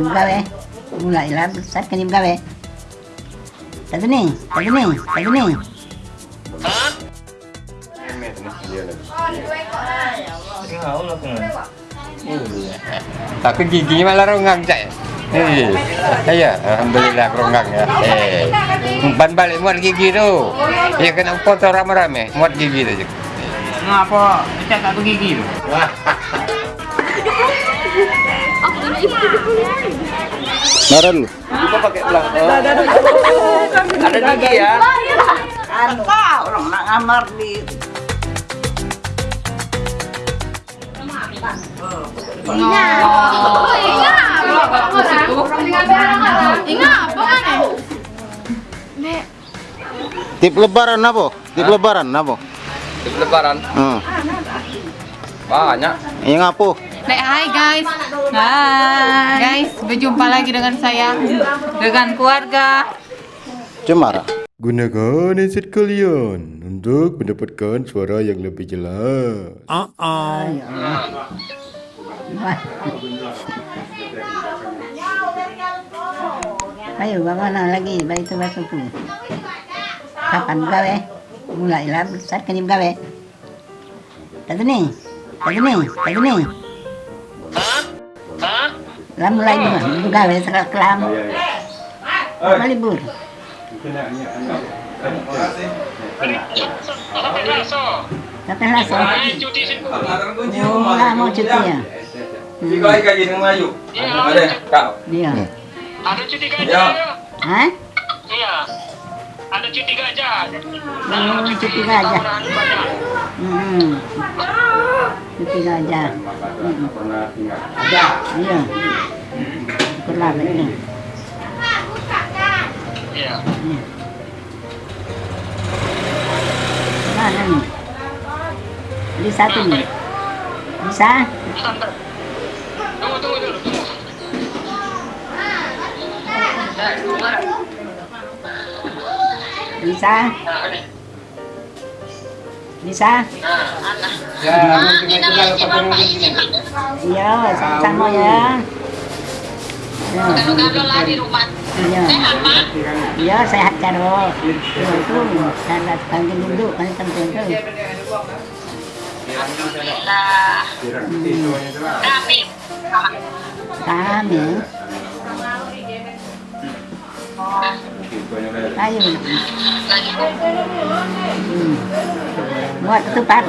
kapan gawe mulailah besar kan gawe tadi nih tadi nih tadi nih Aku gigi malah ronggang cak. Eh, iya, alhamdulillah ronggang ya. Eh, umpan balik muat gigi tu. Ya kena foto rame-rame, muat gigi tu. Ngapa? Cak tak gigi tu. Nara dulu. Lupa pakai belang. Ada gigi ya. anu orang nak ngamar di Tip lebaran apa? Tip lebaran apa? Lebaran Hmm. banyak. Yang apa? Like, hai guys. Hai. Guys, berjumpa lagi dengan saya dengan keluarga. Cemara. Gunakan headset kalian untuk mendapatkan suara yang lebih jelas. ayo mana lagi baik itu tu kapan gawe mulailah besar kan gawe tadi nih tadi nih tadi nih lah mulai gawe serak kelam malibur Sampai laso. Oh, lah mau cuti ya? Hari gaji dengan Melayu. Ada kak. Iya. Ada cuti gajah Ya. ya? Hah? Iya. Ada cuti gajah. Oh, cuti gajah. Hmm. Cuti gajah. Hmm. Iya. Syukurlah begitu. Iya. Mana nih? Di satu nih. Bisa? Tunggu, tunggu dulu. Tunggu. Bisa? Ini. Bisa? Ya, pakai sini. Iya, sama-sama ya. Ya. lah di rumah. Iya. Iya, sehat karo. Iya, itu saya panggil dulu kan penting tuh. Alhamdulillah. Kami. Kami. Ayo. Hmm. Buat ketupat.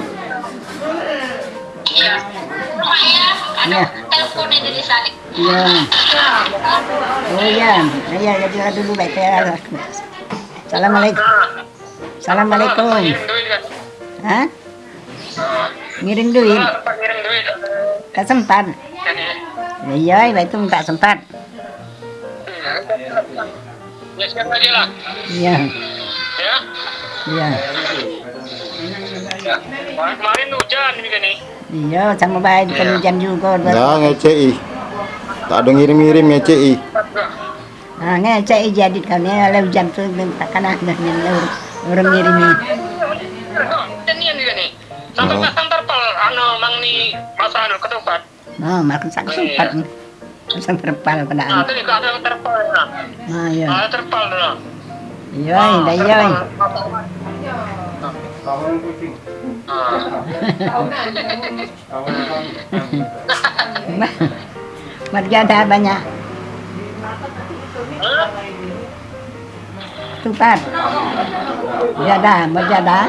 Iya. Ya. Iya. telepon. Iya. Oh iya, iya jadi dulu baik ya. Assalamualaikum. Assalamualaikum. Hah? Ngirim duit? Tak sempat. Ini. Ya, iya, itu tak sempat. Ya sekarang aja lah. Iya, Ya. iya. Kemarin kemarin hujan ini kan nih. Iya, sama baik di hujan juga. Ya ngecei. Tak ada ngirim-ngirim ngecei. Nah, ngecek jadi kan ya, kalau hujan tuh takkan ada yang orang juga nih. Sampai Oh. pasang terpal, anu mang nih masa anu ketupat. Oh, makan sak sempat. Pasang terpal Nah, pada itu juga ada yang terpal ya. Ah, iya. Ada terpal ya. Iya, dah iya. Marjada banyak. Tupat. Jada, berjada.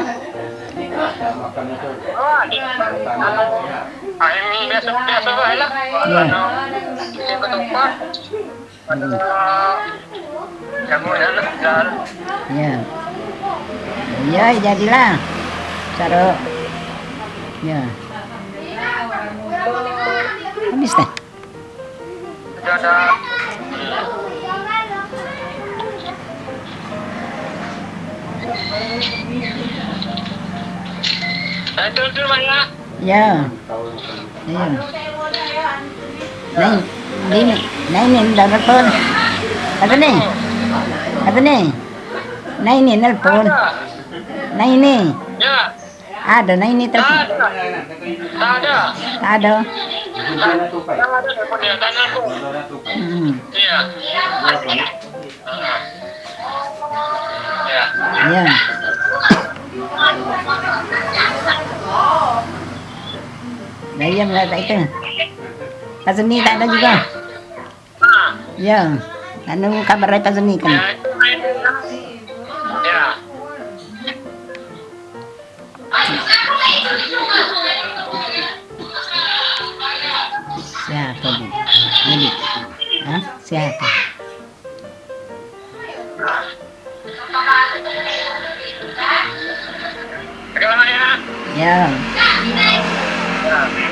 Ah, yang biasa biasa lah. Iya. Bikin ketupat. Ada kamu ya lah. dan Ya. Ya, jadilah. Cara. Ya. Habis dah. sudah ada? Ya. Ya. Này này đầu nó phun. Apa nih? Apa nih? Nah ini nelpon. Nah ini. Ya, Ada, nah ini tak telepon. ada. Tak ada. Tak ada. Yang ada telepon ya, tanah aku. Hmm. Iya. Ya. Ya. Dayam lah tak itu. Pak Seni tak ada juga. Ya. Tak ada kabar dari Pak Seni kan. Ya. Siapa bu? Ini. Hah? Siapa? Ya? Ya.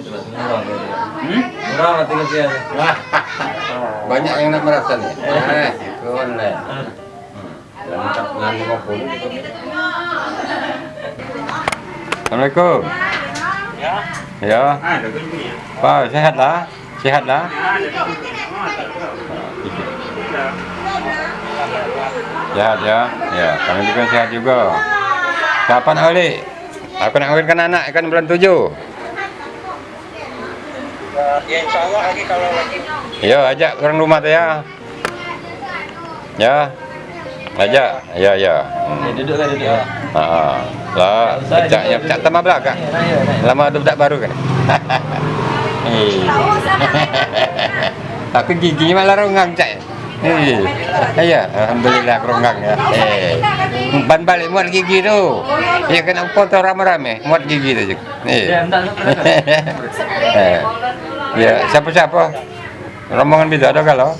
Banyak yang nak merasa nih. Eh, itu lah. Lengkap dengan 50 gitu. Assalamualaikum. Ya. Pak, sehat lah. Sehat lah. Sehat ya. Ya, kami juga sehat juga. Kapan balik? Aku nak kawinkan anak kan bulan tujuh. Ya insya Allah lagi kalau lagi Ya, ajak orang rumah tu ya. Ya. Ajak. Ya, ya. Hmm. Duduk kan duduk. Ha. Lah, pejaknya pecak tambah belakang. Lama tu pedak baru kan. Eh. Aku gigi malah ronggang cak. Eh. Ya, alhamdulillah ronggang ya. Eh. Ban balik muat gigi tu. Ya kena foto rame-rame muat gigi tu je. Eh. Ya, siapa-siapa? Rombongan beda ada kalau?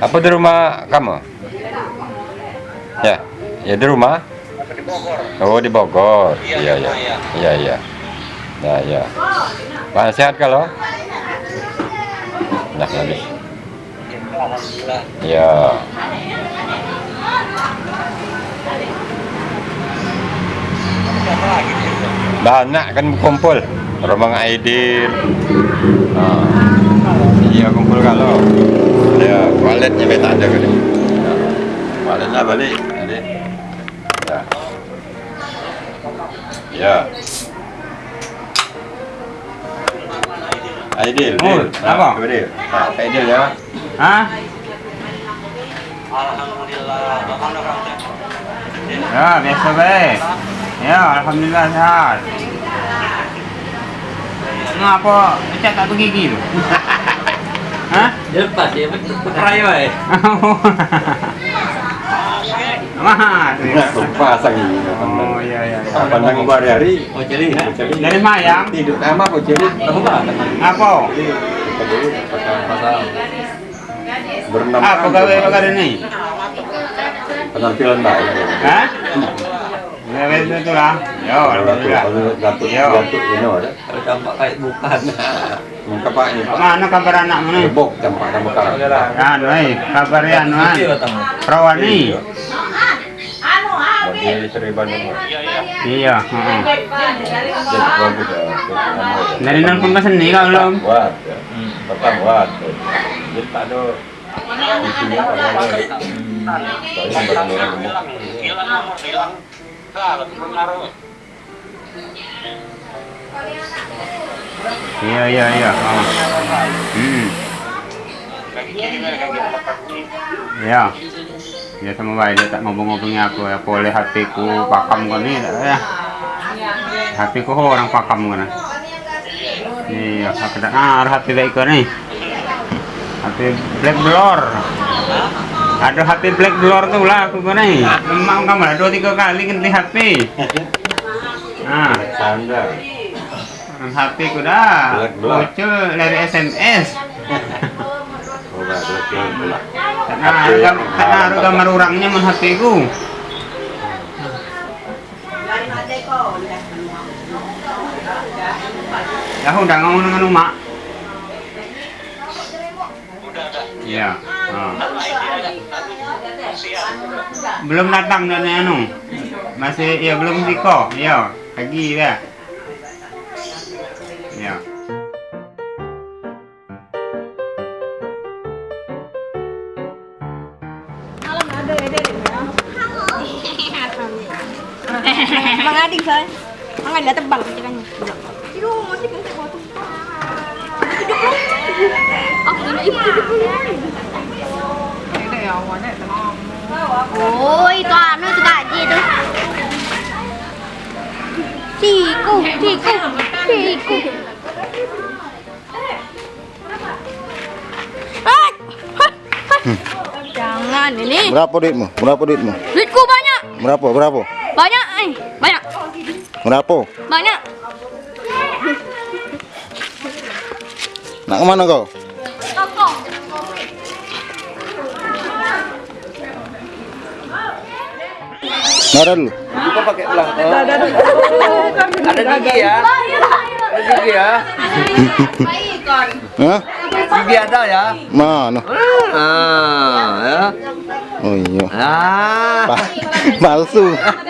Apa di rumah kamu? Ya, ya di rumah. di Bogor. Oh di Bogor. Iya iya. Iya iya. Ya ya. Pak sehat kalau? Nah. Ya. Lagi situ? Banyak kan kumpul. Rombongan Aidil. Ah. Iya kumpul kalau. Ya, waletnya beta ada kali. Ya. Waletnya balik. Jadi. Ya. Ya. Aidil. Oh, Dil. apa? Ah, Aidil. Ah, Aidil ya. Hah? Alhamdulillah. Ya, biasa baik. Ya, alhamdulillah sehat. Ngapa cak tak begigi tu? Hah? Lepas dia perai wae. Mah, tu ya. Pasang ini. Oh, ya ya. ya. Pandang hari-hari. Oh jadi ha. Dari mayang. Tidur sama jadi. Apa? Berenam. Apa gawe perkara ni? Penampilan baik. Hah? Gawe tu lah. Yo, alhamdulillah. Gatuk, Yo. gatuk ini ada. Campak kayak bukan. Muka pak ini Kat pak. mana kabar anak mana? Gebok campak kamu sekarang. Anu eh, kabar ya anu an. Kecil tamu. Perawan ni. Bagi Seri Bandung. Iya, ya. Dari nelpon ke sini kau belum? Buat. Pertama buat. Jadi tak ada. Hilang hilang. Pengaruh. Iya, iya, iya. Oh. Hmm. Ya. Ya sama baik dia tak ngobong-ngobongnya aku ya boleh hatiku pakam kan ni tak ya. Hatiku orang pakam kan. Iya, aku tak ngar hati baik kan ni. Hati black blur. Ada hati black blur tu lah aku kan ni. Memang kamu dua tiga kali ganti hati. Nah, Sanda. Ku dah. Black blur. Muncul dari SMS. Naruh gam- tak naruh gambar orangnya men hatiku. Ya udah ngomong dengan Uma. Udah, udah. Iya. Oh. Siap. Belum datang dan anu. Masih ya belum Ziko. Iya, pagi ya. Bang Adi? Bang Adi tebal kan? Aku ini ibu itu itu gaji itu. Tiku, tiku, tiku. Jangan ini. Berapa duitmu? Berapa duitmu? Duitku banyak, Berapa? Berapa? banyak, eh, banyak, Berapa? banyak. Nak ke mana kau? Koko. Nara dulu. Bukan pakai belang. Ada gigi ya. Ada gigi ya. Hah? Gigi ada ya. Mana? Ah, ya. Oh iya. Ah. Pa- palsu.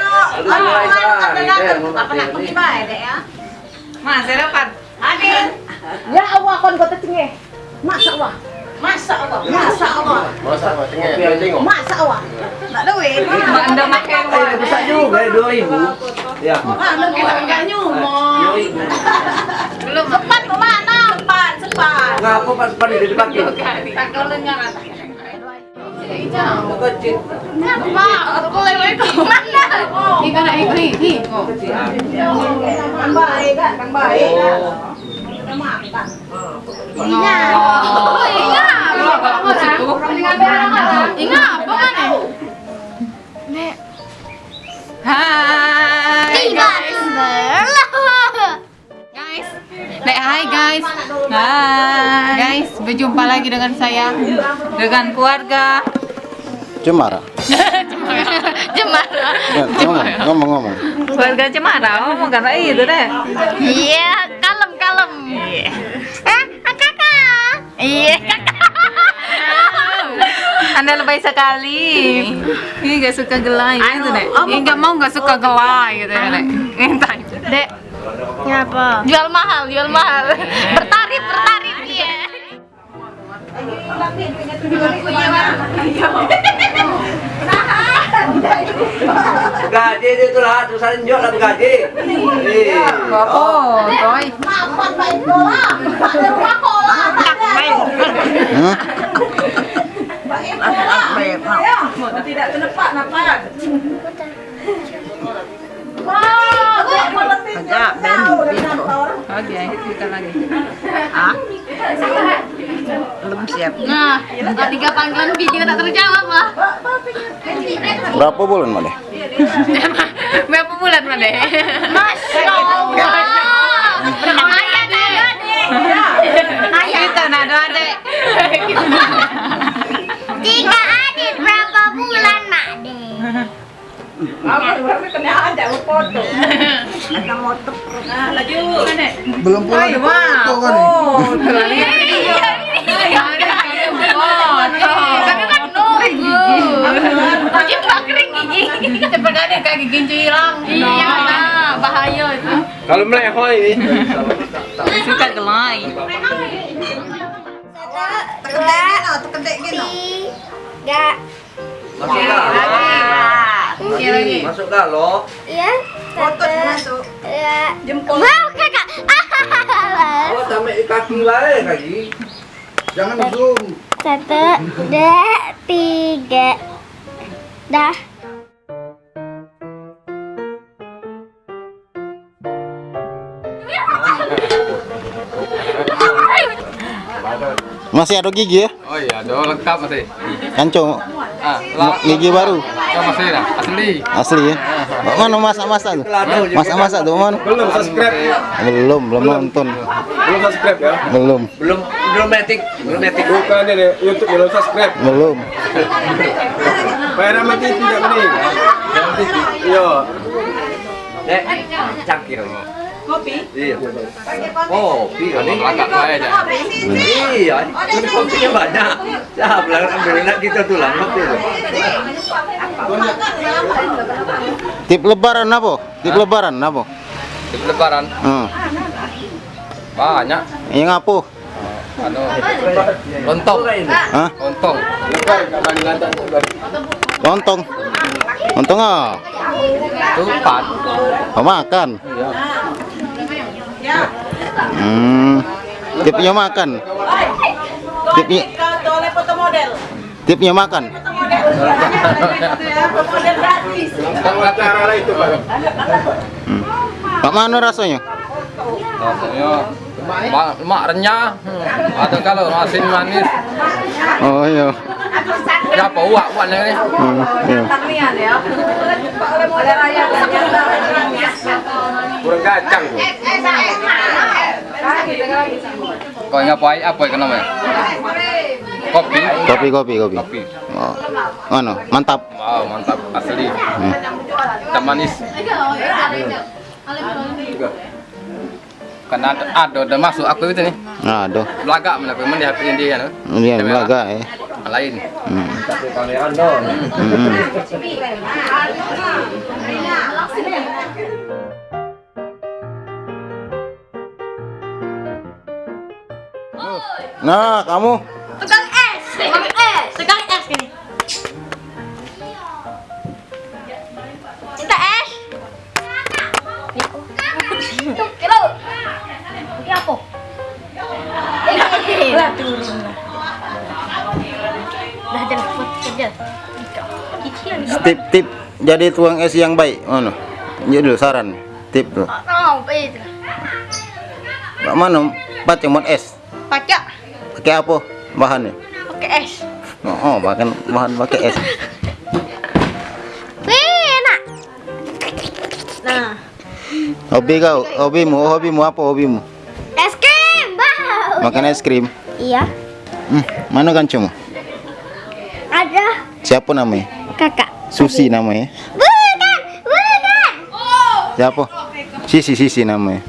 Mas, saya dapat. Ya Allah kon kota cengi. Masa Allah. Masa Allah. Masa Allah. Masa Allah. Tak ada weh. Mak anda makan Eh, bisa juga dua ribu. Ya. Mana kita enggak nyumo. Belum. Cepat ke mana? Cepat, cepat. Ngapa pas pas itu dipakai? Tak kalau dengar. Kang baik kan? Kang apa? Hai. Tidak sebelah. Guys. Dek, hai guys. Hai. Guys, berjumpa lagi dengan saya dengan keluarga. Cemara. Jemara. Eh, Ngomong, ngomong, ngomong. Keluarga Cemara, oh karena itu deh. Iya, kalem kalem. Eh, kakak. Iya, kakak. Anda lebay sekali. Ini gak suka gelai gitu deh. Ini gak mau gak suka gelai gitu ya deh. Entah. Dek. Kenapa? Jual mahal, jual mahal. Bertarif, bertarif iya. Gaji itu lah, terusan jual lah gaji. Oh, toy. Ibola. Pak rumah kola. Hah? Tidak kenepak nampak. Agak ben Oke, kita lagi. belum siap. Nah, tiga panggilan video tak terjawab lah. Berapa bulan deh? Berapa bulan mana? Masya Allah. Ayah nada deh. Ayah. Kita nado. Tiga Belum pulang. Oh. Tapi kan nunggu. Gigi nggak kering gigi. Cepat ada kaki gincu hilang. Iya, nah, bahaya itu. Kalau melehoy ini. Suka gelai. dah. Lagi lagi. Masuk dah lo. ya satu dua jempol mau kakak Oh, di kaki baik kaki. Jangan zoom. satu dua tiga dah Masih ada gigi ya? Oh iya, ada lengkap masih. Kancung. Ah, Gigi baru. asli. Asli ya? Pak mana masak-masak tuh? Masak-masak tuh mana? Belum subscribe. Belum, belum nonton. Belum subscribe ya. Belum, Belum belum metik, belum metik. Bukan ini YouTube belum subscribe. belum. Bayar sama TV tidak mending. Iya. Eh, cangkir. Kopi? Iya. Kopi ini. Agak baik aja. Iya, ini kopinya banyak. Nah, belakang ambil nak kita tulang kopi itu. Tip lebaran apa? Tip lebaran apa? Di lebaran Hmm. banyak. Yang apa? Anu, lontong, Hah? lontong. Lontong. Lontong ah. Tupat. Kau makan. Hmm. Tipnya makan. Tipnya foto model. tipnya makan. model gratis. Acara lah itu, Pak. Hmm. Pak mana rasanya? Rasanya mak, mak renyah. Hmm. Ada kalau asin manis. Oh iya. Siapa uak uaknya ini? Hmm, iya. Ya. Oleh raya Kurang kacang. Kau ingat apa apa yang namanya? Kopi. Kopi kopi kopi. Kopi. Oh. Mana? Mantap. Wow, mantap asli. Hmm. Dan manis. Karena ada, ada, ada masuk aku itu nih. Nah, aduh. Belagak mana aku melihat ini dia nih. Ini belaga ya. Lain. Hmm. Dong. Hmm. Nah, kamu. Tukang es. Tukang es. Tukang es gini minta es. Kilo ini apa? Lah turun dah jangan buat kerja. Tip tip. Jadi tuang es yang baik. Mana? Jadi dulu saran. Tip tuh. oh Pak mana? Baca mod es. baca Pakai apa bahannya? pakai es Oh, oh bahkan bahan pakai es. Wih, enak nah Hobi kau, hobimu, hobimu apa hobimu? es krim bau Makan es krim. iya Hmm, mana kancumu? ada Siapa namanya? kakak Susi namanya. bukan bukan Siapa? Sisi Sisi namanya.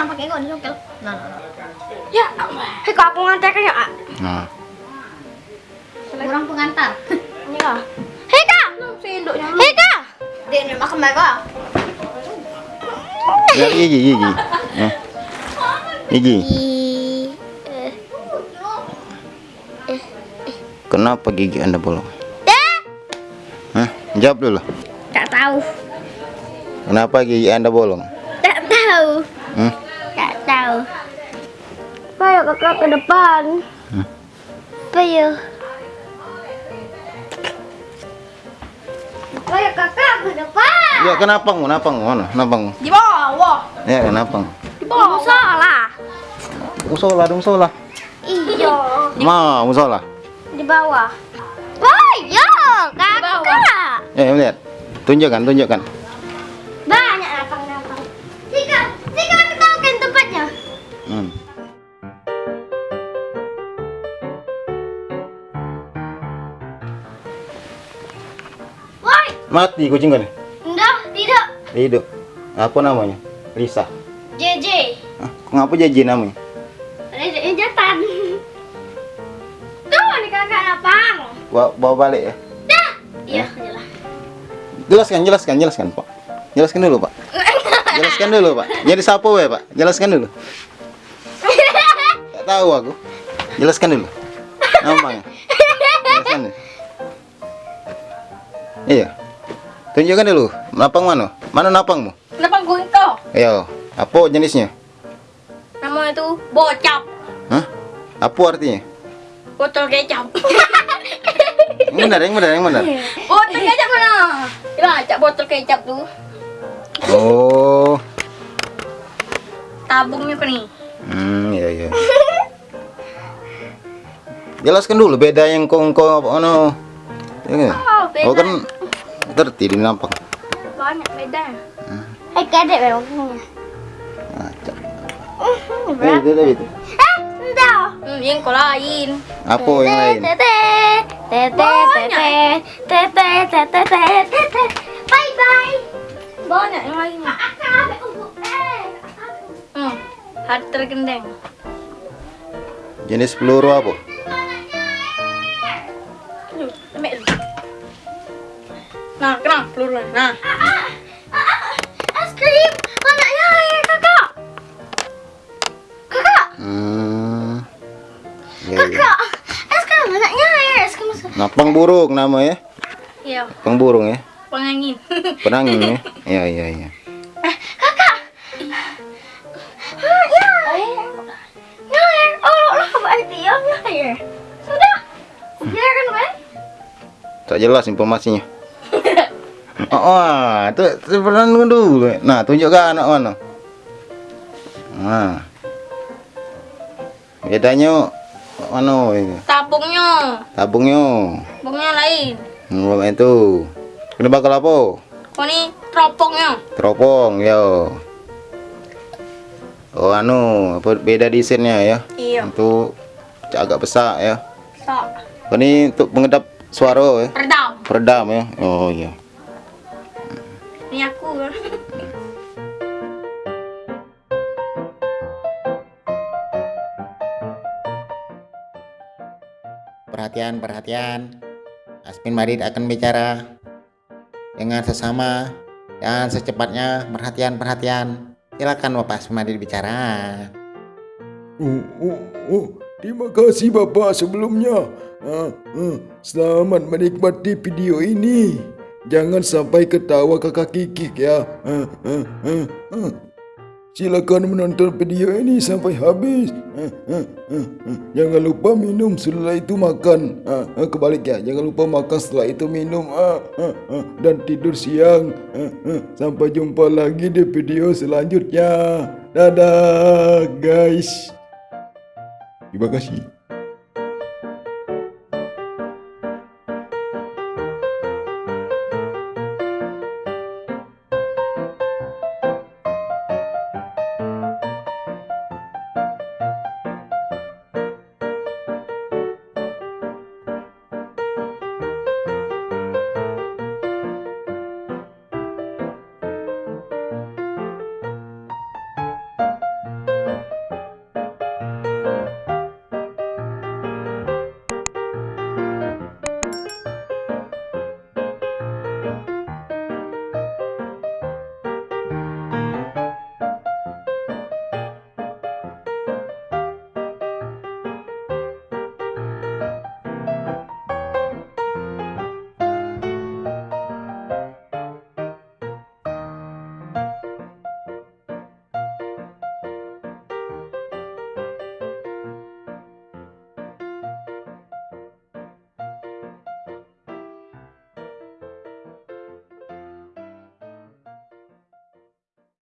Mak pakai gon congkel. Nah, nah, nah. Ya, hei kok aku ngantar ya, Kak? Nah, Kurang pengantar. Ya. Hei kak, hei kak. Dia ni makan mereka. lihat gigi gigi. Ya. Gigi. Kenapa gigi anda bolong? Eh, Hah? Jawab dulu. tak tahu, Kenapa gigi anda bolong? tak tahu, Hmm? Tahu. Ayo kakak ke depan. Hmm. Ayo. Ayo kakak ke depan. Ya kenapa ngu? Kenapa ngu? Mana? Kenapa ngu? Di bawah. Ya kenapa ngu? Di bawah. Salah. Musola dong musola. Iya. Ma musola. Di bawah. Iya, kakak. Ya lihat. Tunjukkan, tunjukkan. Mati kucing kan? enggak, tidak. Hidup. Apa namanya? Lisa. JJ. Hah? Ngapa jadi namanya? Ada jatan. Tuh, nih kakak lapang. Bawa, bawa balik ya. Dah. Iya, jelas. Jelaskan, jelaskan, jelaskan, Pak. Jelaskan dulu, Pak. Jelaskan dulu, Pak. Jadi siapa we, Pak? Jelaskan dulu. tahu aku. Jelaskan dulu. Nampaknya. Jelaskan dulu. Iya. Tunjukkan dulu. Napang mana? Mana napangmu? Kenapa gue kau? Ayo. Apa jenisnya? Namanya itu bocap. Hah? Apa artinya? Botol kecap. Yang benar, yang benar, yang benar. botol kecap mana? Acak botol kecap tuh. Oh. Tabungnya nih? Hmm, iya iya. Jelaskan dulu beda yang kongko apa ano. Ya, nggak? Oh, beda. Oh kan ngerti di nampang. Banyak beda. Eh, kadek memang. Eh, itu itu, itu. Eh. Hmm, yang kau lain. Apa yang lain? Tete, tete, tete, tete, tete, tete, bye bye. Banyak yang lain. Hmm, hati tergendeng. Jenis peluru apa? Ambil. Nah, kena peluru. Nah. Es krim, anaknya air kakak. Kakak, Hmm. Iya, iya. kakak. Es krim anaknya air. Es krim. Napang burung nama ya? Iya, Napang burung ya? pengangin. Penangin ya? Iya iya iya. kakak. Ah, ya air. Ya. Oh, lo berarti ya ya air. Sudah. Biarkan, Wen. Tak jelas informasinya. Oh, oh itu itu pernah dulu. Nah, tunjukkan anak mana. Nah. Bedanya mana itu? Tabungnya, Tabungnya. tabungnya lain. Hmm, itu. Kena bakal apa? Kau ini teropongnya. Teropong, yo. Oh, anu, apa beda desainnya ya? Iya. Untuk agak besar ya. So, Ini untuk pengedap suara ya. redam. Peredam ya. Oh iya. Perhatian, perhatian. Asmin Marid akan bicara dengan sesama dan secepatnya. Perhatian, perhatian. Silakan Bapak Asmin Marid bicara. Oh, oh, oh. Terima kasih Bapak sebelumnya. Ah, ah. Selamat menikmati video ini. Jangan sampai ketawa kakak kikik ya. Ah, ah, ah, ah. Silakan menonton video ini sampai habis. Ah, ah, ah. Jangan lupa minum setelah itu makan. Kebalik ya. Jangan lupa makan setelah itu minum. Dan tidur siang. Sampai jumpa lagi di video selanjutnya. Dadah guys. Terima kasih.